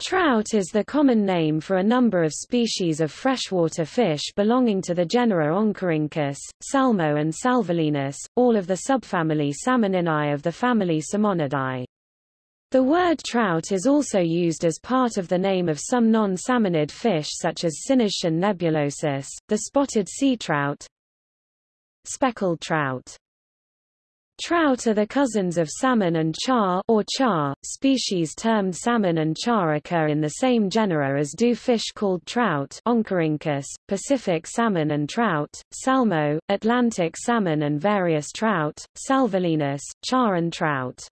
Trout is the common name for a number of species of freshwater fish belonging to the genera Oncorhynchus, Salmo and Salvelinus, all of the subfamily Salmoninae of the family Salmonidae. The word trout is also used as part of the name of some non-salmonid fish such as Cynoscion nebulosus, the spotted sea trout, speckled trout. Trout are the cousins of salmon and char or char. Species termed salmon and char occur in the same genera as do fish called trout Oncorhynchus, Pacific salmon and trout, salmo, Atlantic salmon and various trout, salvelinus, char and trout.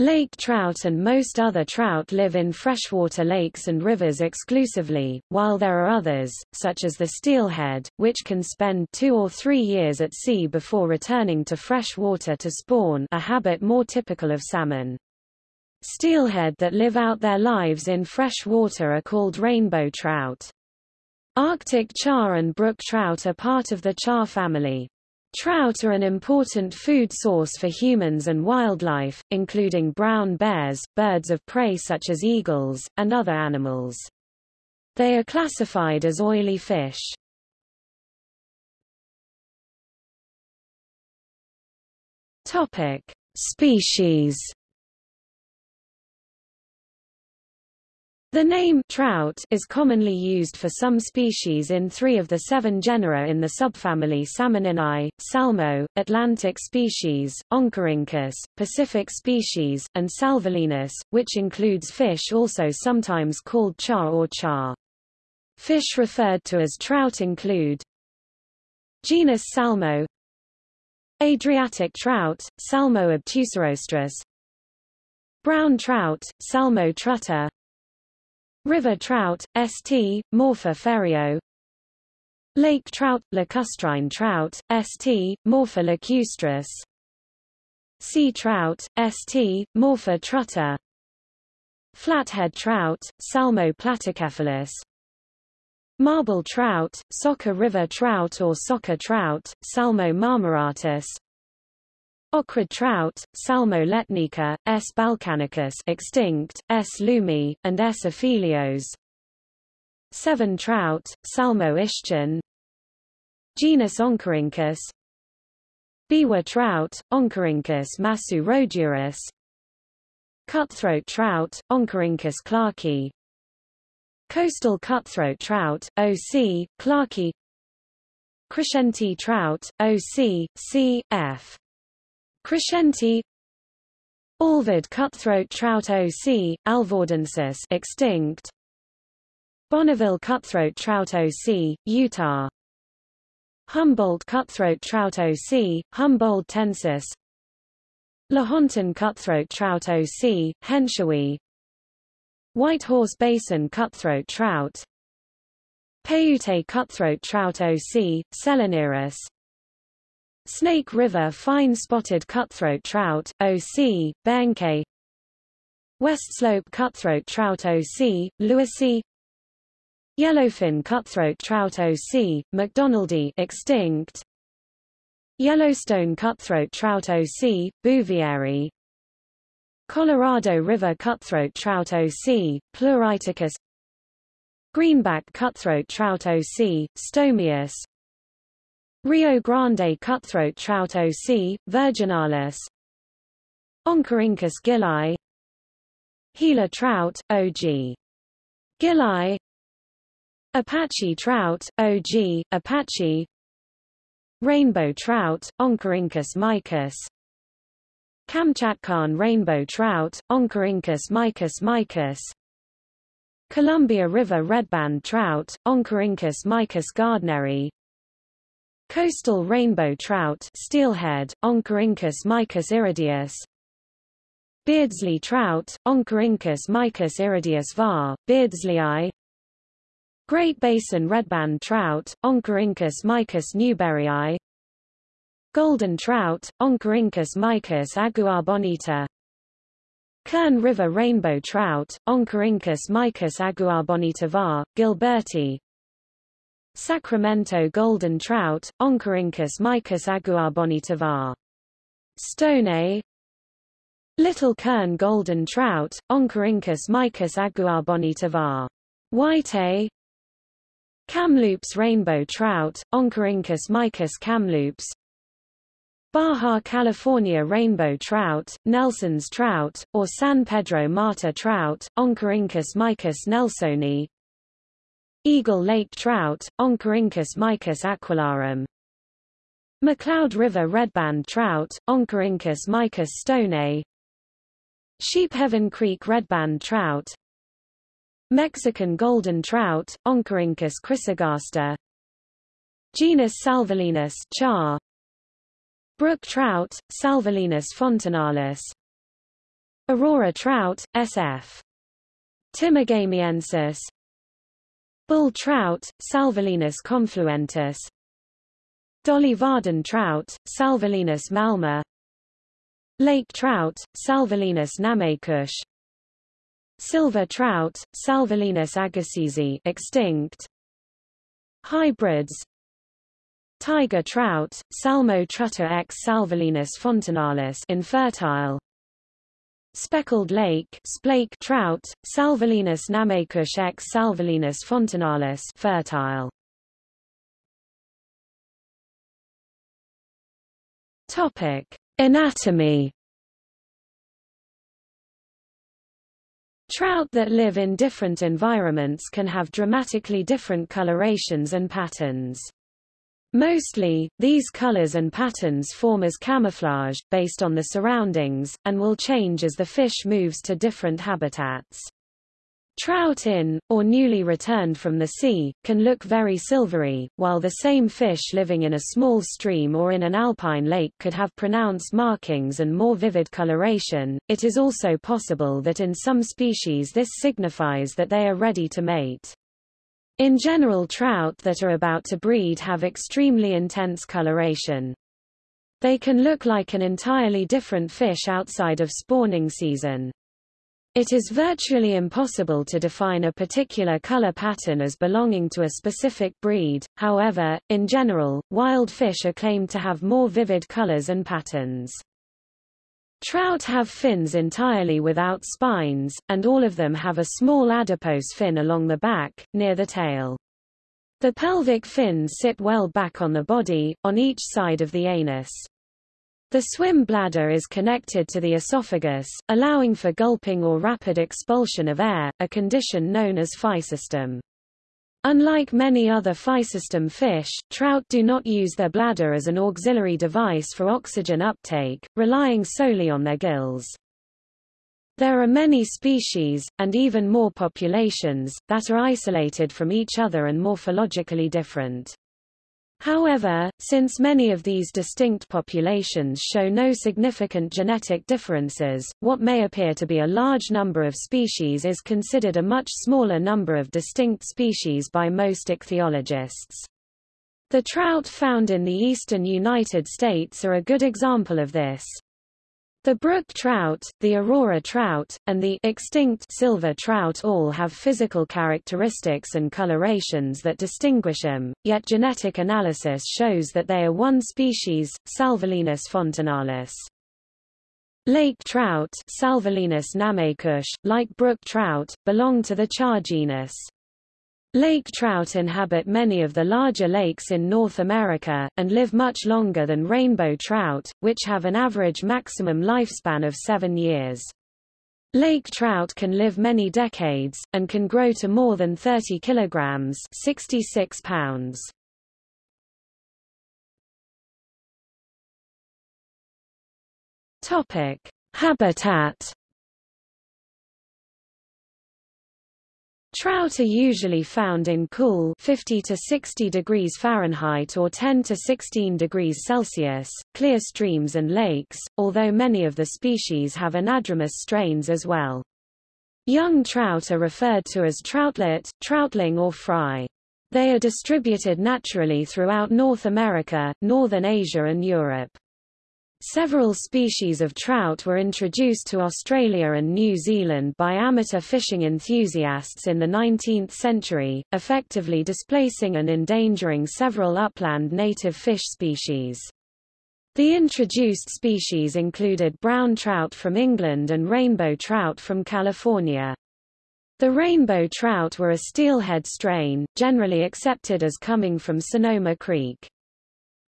Lake trout and most other trout live in freshwater lakes and rivers exclusively, while there are others, such as the steelhead, which can spend two or three years at sea before returning to fresh water to spawn a habit more typical of salmon. Steelhead that live out their lives in fresh water are called rainbow trout. Arctic char and brook trout are part of the char family. Trout are an important food source for humans and wildlife, including brown bears, birds of prey such as eagles, and other animals. They are classified as oily fish. Topic: Species The name trout is commonly used for some species in three of the seven genera in the subfamily Salmoninae, Salmo, Atlantic species, Oncorhynchus, Pacific species, and Salvelinus, which includes fish also sometimes called char or char. Fish referred to as trout include Genus Salmo Adriatic trout, Salmo obtusirostris Brown trout, Salmo trutta River trout, St. Morpha ferio. Lake trout, lacustrine trout, St. Morpha lacustris Sea trout, St. Morpha trutta Flathead trout, Salmo platycephalus Marble trout, Soca river trout or Soca trout, Salmo marmoratus Ohrid trout, Salmo letnica, S. balkanicus extinct, S. lumi, and S. aphelios. Sevan trout, Salmo ischchan. Genus Oncorhynchus. Biwa trout, Oncorhynchus masu rhodurus. Cutthroat trout, Oncorhynchus clarki. Coastal cutthroat trout, O.C., clarki. Crescenti trout, O.C., C. Crescenti Alvord cutthroat trout O.C., alvordensis extinct Bonneville cutthroat trout O.C., Utah Humboldt cutthroat trout O.C., Humboldtensis Lahontan cutthroat trout O.C., Henshawi Whitehorse Basin cutthroat trout Paiute cutthroat trout O.C., Seleniris Snake River fine spotted cutthroat trout, O.C., Benke West Slope cutthroat trout O.C., Lewisii Yellowfin cutthroat trout O.C., McDonaldi extinct Yellowstone cutthroat trout O.C., Bouvieri Colorado River cutthroat trout O.C., Pleuriticus Greenback cutthroat trout O.C., Stomias Rio Grande cutthroat trout O.C., virginalis Oncorhynchus gilli Gila trout, O.G. Gilli Apache trout, O.G., Apache Rainbow trout, Oncorhynchus mykiss Kamchatkan rainbow trout, Oncorhynchus mykiss mykiss Columbia River redband trout, Oncorhynchus mykiss gardneri Coastal rainbow trout steelhead, Oncorhynchus mykiss irideus Beardsley trout, Oncorhynchus mykiss irideus var, Beardsley Great Basin redband trout, Oncorhynchus mykiss newberryi Golden trout, Oncorhynchus mykiss aguabonita Kern River rainbow trout, Oncorhynchus mykiss aguabonita var, Gilberti Sacramento golden trout, Oncorhynchus mykiss aguabonita var. Stone Little kern golden trout, Oncorhynchus mykiss aguabonita var. White Kamloops rainbow trout, Oncorhynchus mykiss kamloops Baja California rainbow trout, Nelson's trout, or San Pedro Mata trout, Oncorhynchus mykiss nelsoni Eagle Lake trout, Oncorhynchus mykiss aquilarum McCloud River redband trout, Oncorhynchus mykiss stonei Sheepheaven Creek redband trout. Mexican golden trout, Oncorhynchus chrysogaster. Genus Salvelinus char. Brook trout, Salvelinus fontinalis Aurora trout, sf. Timagamiensis Bull trout, Salvelinus confluentus. Dolly Varden trout, Salvelinus malma. Lake trout, Salvelinus namaycush Silver trout, Salvelinus agassizi extinct. Hybrids. Tiger trout, Salmo trutta x salvelinus fontinalis infertile Speckled lake splake trout, Salvelinus namaycush x salvelinus fontinalis fertile. Topic: Anatomy. Trout that live in different environments can have dramatically different colorations and patterns. Mostly, these colors and patterns form as camouflage, based on the surroundings, and will change as the fish moves to different habitats. Trout in, or newly returned from the sea, can look very silvery, while the same fish living in a small stream or in an alpine lake could have pronounced markings and more vivid coloration. It is also possible that in some species this signifies that they are ready to mate. In general trout that are about to breed have extremely intense coloration. They can look like an entirely different fish outside of spawning season. It is virtually impossible to define a particular color pattern as belonging to a specific breed, however, in general, wild fish are claimed to have more vivid colors and patterns. Trout have fins entirely without spines, and all of them have a small adipose fin along the back, near the tail. The pelvic fins sit well back on the body, on each side of the anus. The swim bladder is connected to the esophagus, allowing for gulping or rapid expulsion of air, a condition known as physostome. Unlike many other physostome fish, trout do not use their bladder as an auxiliary device for oxygen uptake, relying solely on their gills. There are many species, and even more populations, that are isolated from each other and morphologically different. However, since many of these distinct populations show no significant genetic differences, what may appear to be a large number of species is considered a much smaller number of distinct species by most ichthyologists. The trout found in the eastern United States are a good example of this. The brook trout, the aurora trout, and the extinct silver trout all have physical characteristics and colorations that distinguish them, yet genetic analysis shows that they are one species, Salvelinus fontinalis. Lake trout Salvelinus namaycush, like brook trout, belong to the char genus. Lake trout inhabit many of the larger lakes in North America, and live much longer than rainbow trout, which have an average maximum lifespan of seven years. Lake trout can live many decades, and can grow to more than 30 kilograms 66 pounds. Habitat Trout are usually found in cool 50 to 60 degrees Fahrenheit or 10 to 16 degrees Celsius, clear streams and lakes, although many of the species have anadromous strains as well. Young trout are referred to as troutlet, troutling or fry. They are distributed naturally throughout North America, Northern Asia and Europe. Several species of trout were introduced to Australia and New Zealand by amateur fishing enthusiasts in the 19th century, effectively displacing and endangering several upland native fish species. The introduced species included brown trout from England and rainbow trout from California. The rainbow trout were a steelhead strain, generally accepted as coming from Sonoma Creek.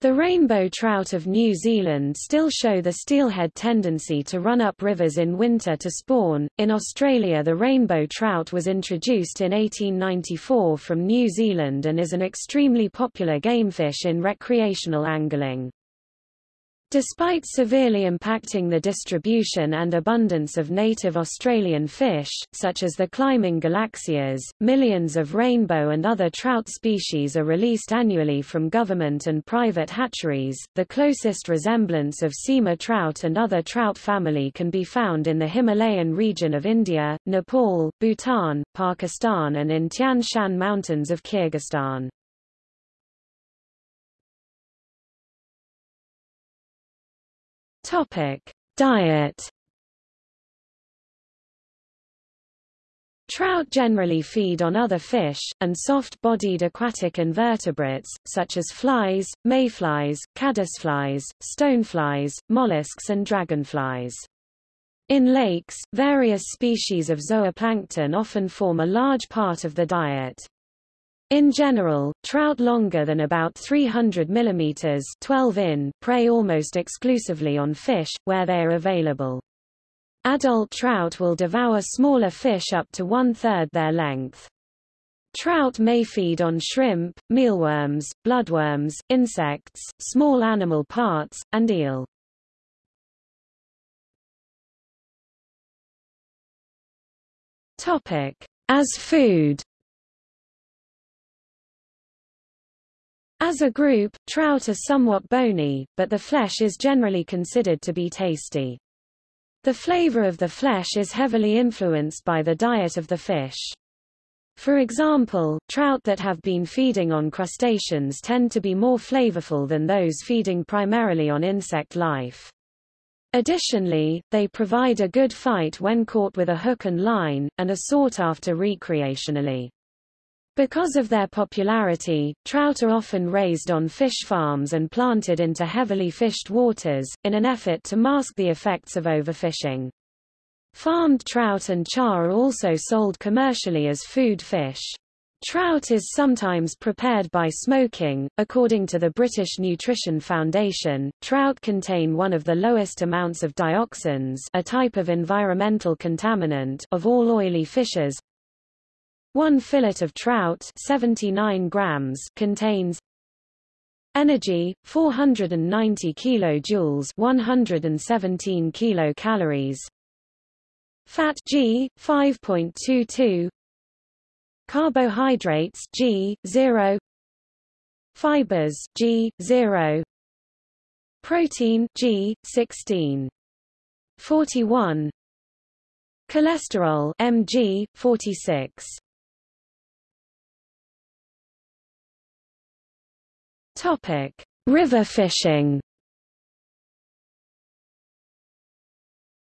The rainbow trout of New Zealand still show the steelhead tendency to run up rivers in winter to spawn. In Australia, the rainbow trout was introduced in 1894 from New Zealand and is an extremely popular gamefish in recreational angling. Despite severely impacting the distribution and abundance of native Australian fish, such as the climbing galaxias, millions of rainbow and other trout species are released annually from government and private hatcheries. The closest resemblance of Sima trout and other trout family can be found in the Himalayan region of India, Nepal, Bhutan, Pakistan and in Tian Shan Mountains of Kyrgyzstan. Topic: Diet. Trout generally feed on other fish, and soft-bodied aquatic invertebrates, such as flies, mayflies, caddisflies, stoneflies, mollusks and dragonflies. In lakes, various species of zooplankton often form a large part of the diet. In general, trout longer than about 300 mm 12 in prey almost exclusively on fish, where they are available. Adult trout will devour smaller fish up to one-third their length. Trout may feed on shrimp, mealworms, bloodworms, insects, small animal parts, and eel. As food As a group, trout are somewhat bony, but the flesh is generally considered to be tasty. The flavor of the flesh is heavily influenced by the diet of the fish. For example, trout that have been feeding on crustaceans tend to be more flavorful than those feeding primarily on insect life. Additionally, they provide a good fight when caught with a hook and line, and are sought after recreationally. Because of their popularity, trout are often raised on fish farms and planted into heavily fished waters, in an effort to mask the effects of overfishing. Farmed trout and char are also sold commercially as food fish. Trout is sometimes prepared by smoking. According to the British Nutrition Foundation, trout contain one of the lowest amounts of dioxins, a type of environmental contaminant, of all oily fishes, one fillet of trout 79 grams contains energy 490 kilojoules 117 kilocalories. Fat g 5.22 carbohydrates g 0 fibers g 0 protein g 16 41 cholesterol mg 46 Topic: River fishing.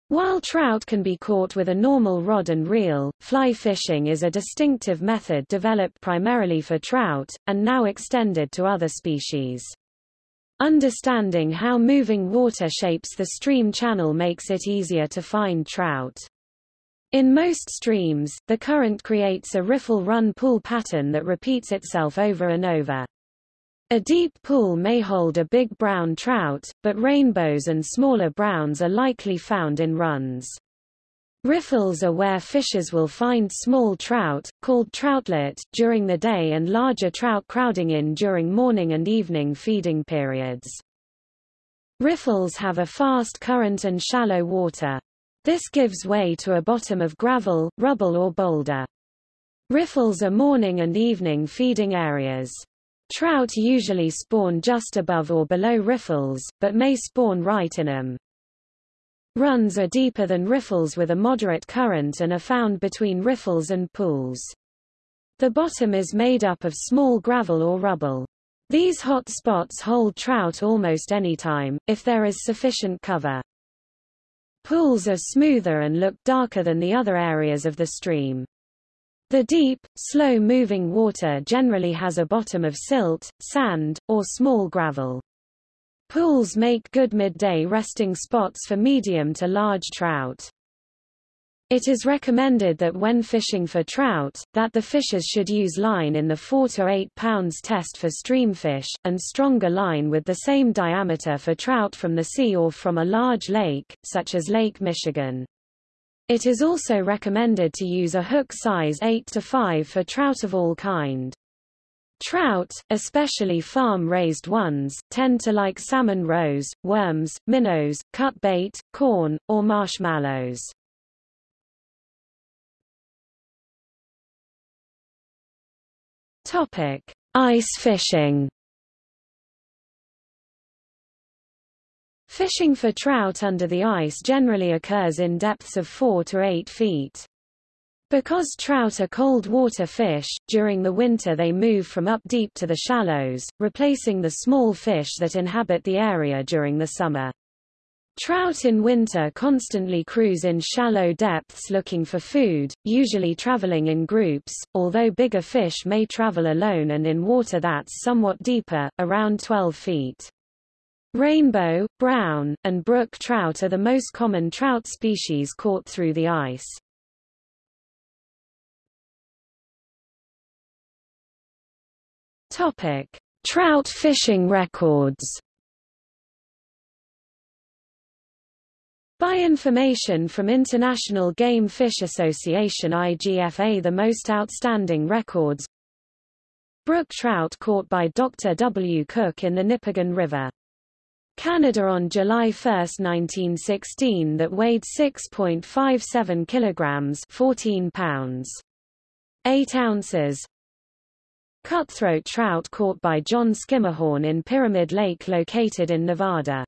While trout can be caught with a normal rod and reel, fly fishing is a distinctive method developed primarily for trout, and now extended to other species. Understanding how moving water shapes the stream channel makes it easier to find trout. In most streams, the current creates a riffle run pull pattern that repeats itself over and over. A deep pool may hold a big brown trout, but rainbows and smaller browns are likely found in runs. Riffles are where fishers will find small trout, called troutlet, during the day and larger trout crowding in during morning and evening feeding periods. Riffles have a fast current and shallow water. This gives way to a bottom of gravel, rubble or boulder. Riffles are morning and evening feeding areas. Trout usually spawn just above or below riffles, but may spawn right in them. Runs are deeper than riffles with a moderate current and are found between riffles and pools. The bottom is made up of small gravel or rubble. These hot spots hold trout almost any time, if there is sufficient cover. Pools are smoother and look darker than the other areas of the stream. The deep, slow-moving water generally has a bottom of silt, sand, or small gravel. Pools make good midday resting spots for medium to large trout. It is recommended that when fishing for trout, that the fishers should use line in the 4 to 8 pounds test for streamfish, and stronger line with the same diameter for trout from the sea or from a large lake, such as Lake Michigan. It is also recommended to use a hook size 8 to 5 for trout of all kind. Trout, especially farm-raised ones, tend to like salmon roes, worms, minnows, cut bait, corn, or marshmallows. Topic: Ice fishing. Fishing for trout under the ice generally occurs in depths of 4 to 8 feet. Because trout are cold water fish, during the winter they move from up deep to the shallows, replacing the small fish that inhabit the area during the summer. Trout in winter constantly cruise in shallow depths looking for food, usually traveling in groups, although bigger fish may travel alone and in water that's somewhat deeper, around 12 feet. Rainbow, brown, and brook trout are the most common trout species caught through the ice. Topic: Trout fishing records. By information from International Game Fish Association IGFA the most outstanding records Brook trout caught by Dr. W. Cook in the Nipigon River. Canada on July 1, 1916 that weighed 6.57 kilograms 14 pounds. 8 ounces. Cutthroat trout caught by John Skimmerhorn in Pyramid Lake located in Nevada.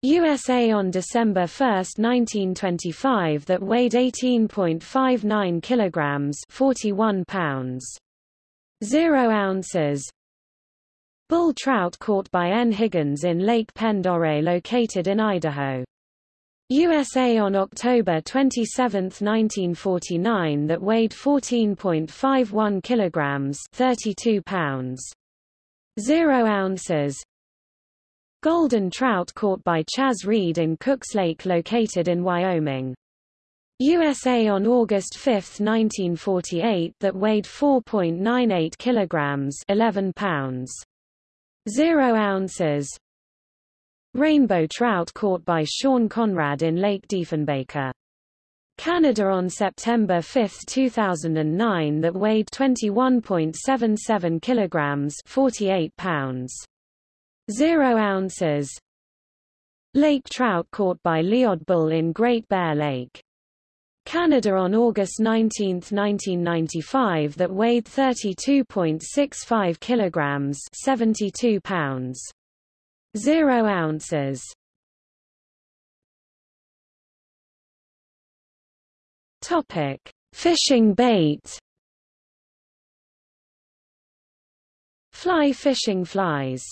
USA on December 1, 1925 that weighed 18.59 kilograms 41 pounds. 0 ounces. Bull trout caught by N. Higgins in Lake Pend located in Idaho. USA on October 27, 1949 that weighed 14.51 kilograms 32 pounds. 0 ounces. Golden trout caught by Chas Reed in Cooks Lake located in Wyoming. USA on August 5, 1948 that weighed 4.98 kilograms 11 pounds. 0 ounces. Rainbow trout caught by Sean Conrad in Lake Diefenbaker. Canada on September 5, 2009 that weighed 21.77 kilograms 48 pounds. 0 ounces. Lake trout caught by Lloyd Bull in Great Bear Lake. Canada on August 19, 1995 that weighed 32.65 kilograms 72 pounds. 0 ounces. Topic: Fishing bait. Fly fishing flies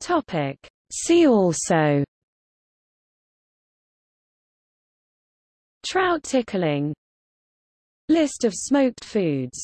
Topic. See also Trout tickling. List of smoked foods